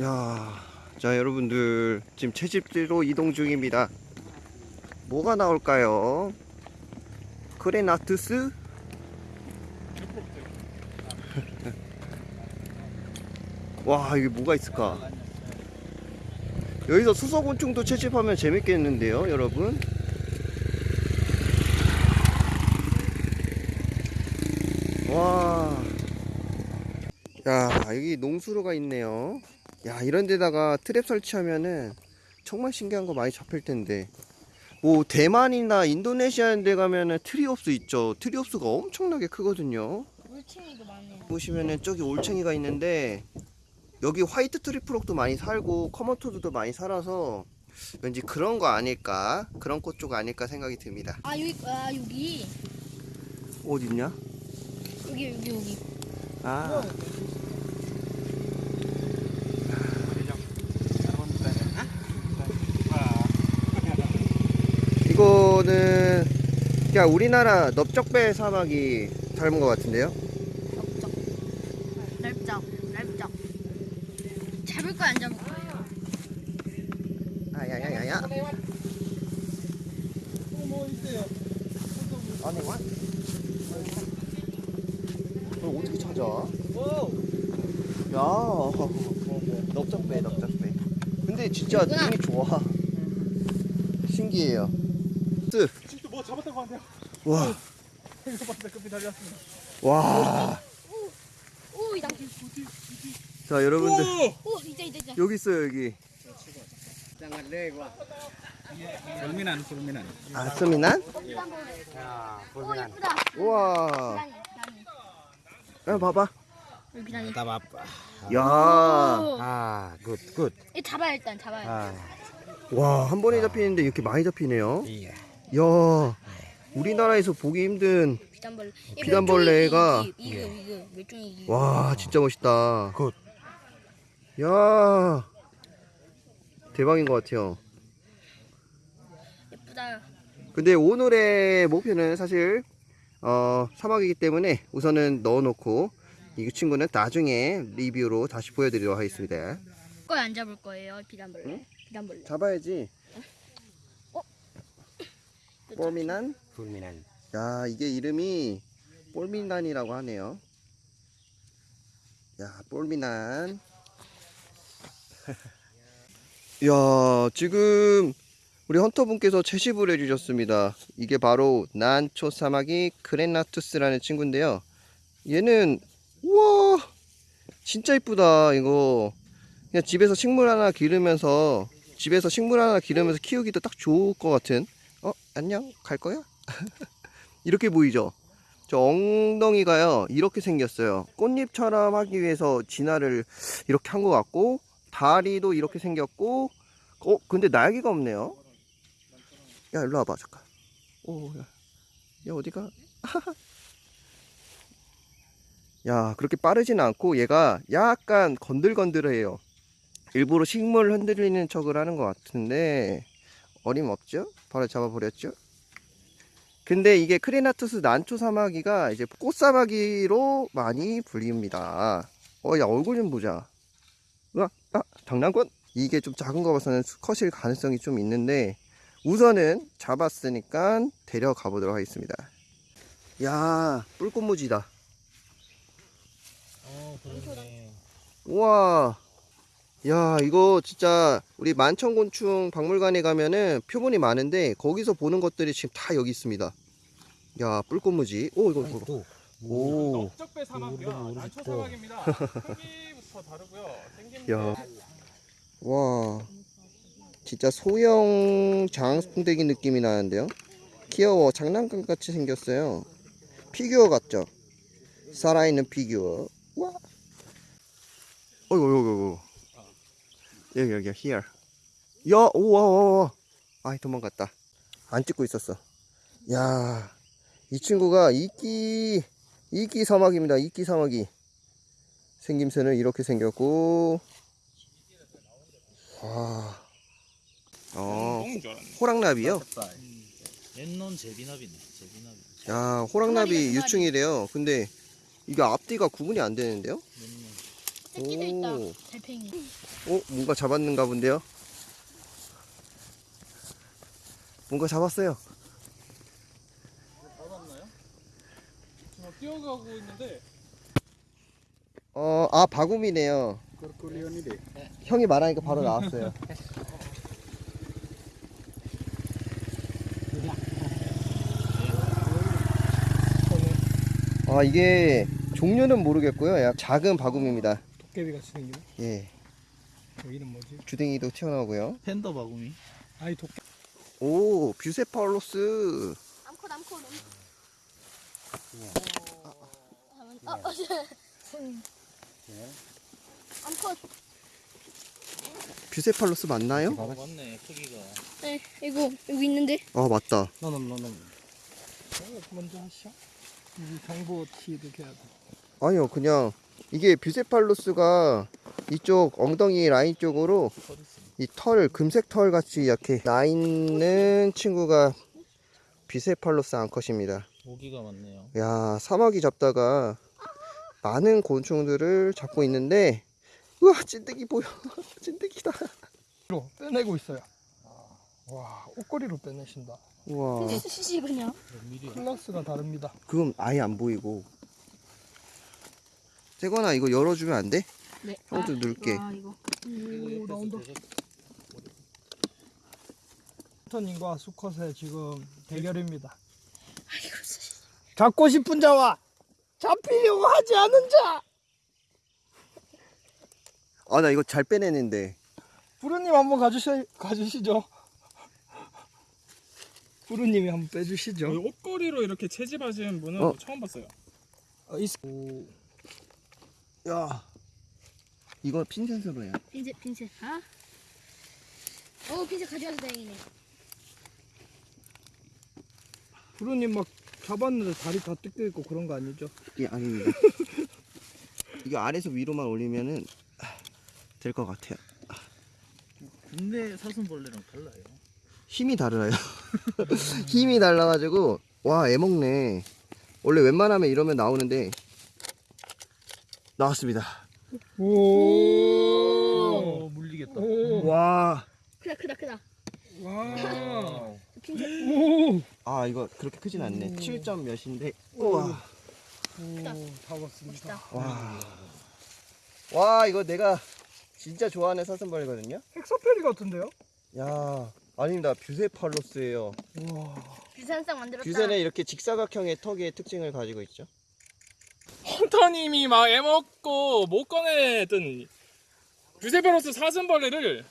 야, 자 여러분들 지금 채집지로 이동 중입니다. 뭐가 나올까요? 크레나투스? 와 이게 뭐가 있을까? 여기서 수소곤충도 채집하면 재밌겠는데요, 여러분? 와. 야, 여기 농수로가 있네요. 야, 이런 데다가 트랩 설치하면은 정말 신기한 거 많이 잡힐 텐데. 뭐, 대만이나 인도네시아 데 가면은 Triops 있죠. Triops가 엄청나게 크거든요. 올챙이도 많네요. 보시면은 저기 올챙이가 있는데, 여기 white tree frog도 많이 살고, common toad도 많이 살아서, 왠지 그런 거 아닐까? 그런 꽃 쪽 아닐까 생각이 듭니다. 아 여기 아 여기 어딨냐? 여기 여기 여기. 아. 이 거는 그냥 우리나라 넓적배 사막이 닮은 것 같은데요? 넓적 넓적. 잡을 거야 안 잡을 거예요? 아야야야야. 안에 와? 너 어떻게 찾아? 야, 넓적배, 넓적배. 근데 진짜. 눈이 좋아. 신기해요. 쓰. 지금도 뭐 잡았다고 하네요. 와, 급히 달렸습니다. 와. 오 이다. 자, 여러분들 오 이제 이제 이제. 여기 있어요 여기. 불미난 불미난. 아, 수미난? 오 예쁘다. 우와. 야, 봐봐. 여기 비단이. Tabap. 야, 오. Good, good. 이 잡아요 일단 잡아요. Ah, 와, 한 번에 잡히는데 이렇게 많이 잡히네요. iya. 야, 우리나라에서 보기 힘든. 비단벌레. 얘 비단벌레가- 몇 종이지? 이거 이거 몇 종이지? 와, 진짜 멋있다. 굿. 야, 대박인 것 같아요. 예쁘다. 근데 오늘의 목표는 사실 어, 사막이기 때문에 우선은 넣어놓고 이 친구는 나중에 리뷰로 다시 보여드리도록 하겠습니다. 거에 안 잡을 거예요 비단벌레. 비단벌레. 잡아야지. 어? 뽀미난? Fulminan. 야, 이게 이름이 폴미난이라고 하네요. 야, 폴미난. 야, 지금 우리 헌터분께서 채집을 해주셨습니다. 이게 바로 난초 사마귀 크레나투스라는 친구인데요. 얘는 우와, 진짜 이쁘다. 이거 그냥 집에서 식물 하나 기르면서 집에서 식물 하나 기르면서 키우기도 딱 좋을 것 같은. 어, 안녕, 갈 거야? 이렇게 보이죠? 저 엉덩이가요 이렇게 생겼어요. 꽃잎처럼 하기 위해서 진화를 이렇게 한 것 같고 다리도 이렇게 생겼고 어 근데 날개가 없네요. 야 일로 와봐 잠깐. 오야 야 어디가? 야 그렇게 빠르지는 않고 얘가 약간 건들건들해요. 일부러 식물 흔들리는 척을 하는 것 같은데 어림없죠 바로 잡아버렸죠 근데 이게 크레나투스 난초 사마귀가 이제 꽃사마귀로 많이 불립니다. 어, 야, 얼굴 좀 보자. 으아, 아, 장난꾼? 이게 좀 작은 거 봐서는 수컷일 가능성이 좀 있는데, 우선은 잡았으니까 데려가 보도록 하겠습니다. 야, 뿔꽃무지다. 그러네. 우와. 야, 이거 진짜 우리 만천곤충 박물관에 가면은 표본이 많은데, 거기서 보는 것들이 지금 다 여기 있습니다. 야, 뿔꽃무지. 오, 이거, 이거. 오. 넓적배 사마귀야. 음. 난초 사마귀입니다. 크기부터 다르고요. 생김새. 야. 와. 진짜 소형 장수풍뎅이 느낌이 나는데요. 귀여워. 장난감 같이 생겼어요. 피규어 같죠? 살아있는 피규어. 와. 어이구, 어이구, 어이구. 여기, 여기, here. 야, 우와, 우와, 우와. 아이, 도망갔다. 안 찍고 있었어. 야, 이 친구가 이끼, 이끼 사마귀입니다. 이끼 사마귀. 생김새는 이렇게 생겼고, 와. 어, 줄 알았네. 호랑나비요? 옛놈 제비나비네 제비나비 야, 호랑나비 유충이래요. 근데 이게 앞뒤가 구분이 안 되는데요? 새끼도 있다. 오. 달팽이. 어, 뭔가 잡았는가 본데요? 뭔가 잡았어요. 잡았나요? 지금 뛰어가고 있는데 어, 아, 바구미네요. 형이 말하니까 바로 나왔어요. 아, 이게 종류는 모르겠고요. 약 작은 바구미입니다. 도깨비 같이 생기네. 예. 여기는 뭐지? 주댕이도 튀어나오고요. 팬더 바구미. 아이 도깨. 오, bucephalus. 암컷 암컷 암컷. 아, 아, 아, 암컷. bucephalus 맞나요? 어, 맞네 크기가. 네, 이거 여기 있는데. 아, 맞다. 너는 너는. 먼저 하시죠. 이 정보 티 이렇게 해야 돼. 아니요, 그냥 이게 bucephalus가 이쪽 엉덩이 라인 쪽으로. 이 털, 금색 털 같이 이렇게 나 있는 친구가 bucephalus 암컷입니다. 모기가 많네요. 야, 사마귀 잡다가 많은 곤충들을 잡고 있는데, 우와, 찐득이 보여. 찐득이다. 로 빼내고 있어요. 와 옷걸이로 빼내신다. 우와, 그냥. 클래스가 다릅니다. 그럼 아예 안 보이고. 재건아, 이거 열어주면 안 돼? 네. 형도 넣을게. 아, 이거. 오 나온다. 터님과 수컷의 지금 대결입니다. 잡고 싶은 자와 잡히려고 하지 않은 자. 아, 나 이거 잘 빼내는데. 부르님 한번 가주시 가주시죠. 부르님이 한번 빼주시죠. 옷걸이로 이렇게 채집하시는 분은 어. 처음 봤어요. 어, 있... 오, 야, 이거 핀센스로 해요. 핀셋 핀셋. 아. 어, 핀셋 가져와서 다행이네. 부르님 막 잡았는데 다리 다 뜯겨 있고 그런 거 아니죠? 예, 아닙니다. 이거 아래서 위로만 올리면은 될 것 같아요. 국내 사슴벌레랑 달라요. 힘이 달라요. 힘이 달라가지고 와 애먹네. 원래 웬만하면 이러면 나오는데 나왔습니다. 오. 어 물리겠다. 오. 와. 크다 크다 크다. 와. 오. 아 이거 그렇게 크진 않네. 오. 7점 몇인데. 오. 우와. 오, 잡았습니다. 와. 와 이거 내가 진짜 좋아하는 사슴벌레거든요. 헥소페리 같은데요? 야 아닙니다. bucephalus예요. 와. 뷰산상 만들었다. 뷰세는 이렇게 직사각형의 턱의 특징을 가지고 있죠. hunter님이 막 애먹고 못 꺼내던 bucephalus 사슴벌레를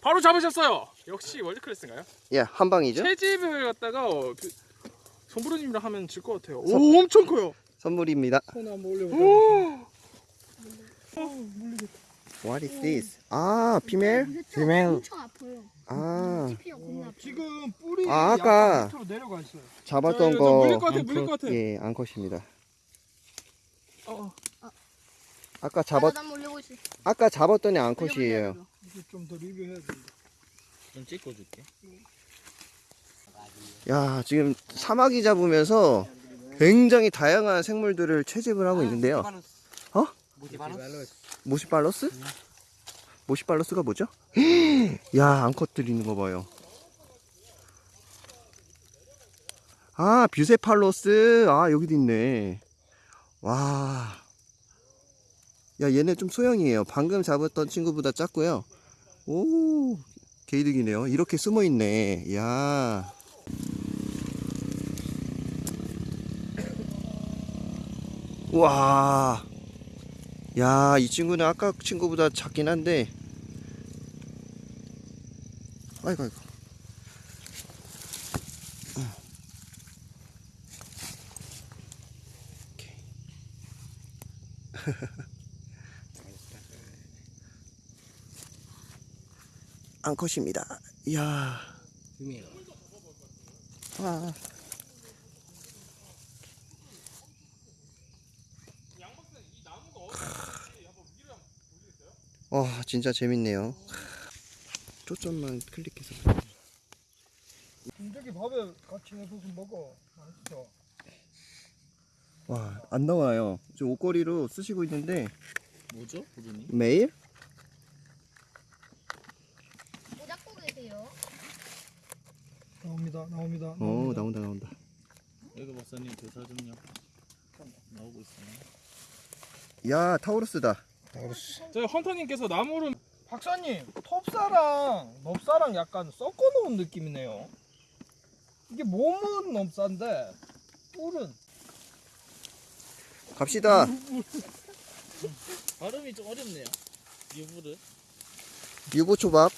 바로 잡으셨어요. 역시 world class인가요? 예, 한 방이죠. 채집을 갖다가 어, 그, 손부르님이랑 하면 질 것 같아요. 오, 엄청 커요. 선물입니다. 손 한번 올려보자. What is this? 아, 피멜? 피멜. 엄청 아파요. 아, 아파. 지금 뿌리 아, 아까- 약간 밑으로 내려가 있어요. 잡았던 저, 저 물릴 거. 것 같아, 물릴 것 같아. 예, 암컷입니다. 어, 아까 잡았. 아까 잡았더니 암컷이에요. 올려보자, 이제 좀더 리뷰해야 된다. 좀 찍어줄게. 야, 지금 사마귀 잡으면서 굉장히 다양한 생물들을 채집을 하고 있는데요. 어? 모시발로스? 모시발로스가 뭐죠? 야, 암컷들 있는 거 봐요. 아, bucephalus. 아, 여기도 있네. 와. 야, 얘네 좀 소형이에요. 방금 잡았던 친구보다 작고요. 오, 개이득이네요. 이렇게 숨어 있네. 야. 와. 야, 이 친구는 아까 친구보다 작긴 한데. 아이고, 아이고. 오케이. 암컷입니다. 이야. 와. 와 진짜 재밌네요 초점만 클릭해서 인적이 밥에 같이 해서 좀 먹어. 맛있어. 와 안 나와요 지금 옷걸이로 쓰시고 있는데 뭐죠, 부르님? 메일? 뭐 잡고 계세요? 나옵니다. 나옵니다. 어 나옵니다. 나온다 나온다 여기 박사님 교사 좀요. 나오고 있어요. 야 타우루스다 저희 헌터님께서 나무를 박사님, 톱사랑 넙사랑 약간 섞어놓은 느낌이네요. 이게 몸은 넙사인데 뿔은 갑시다 발음이 좀 어렵네요. 유부르. 유부초밥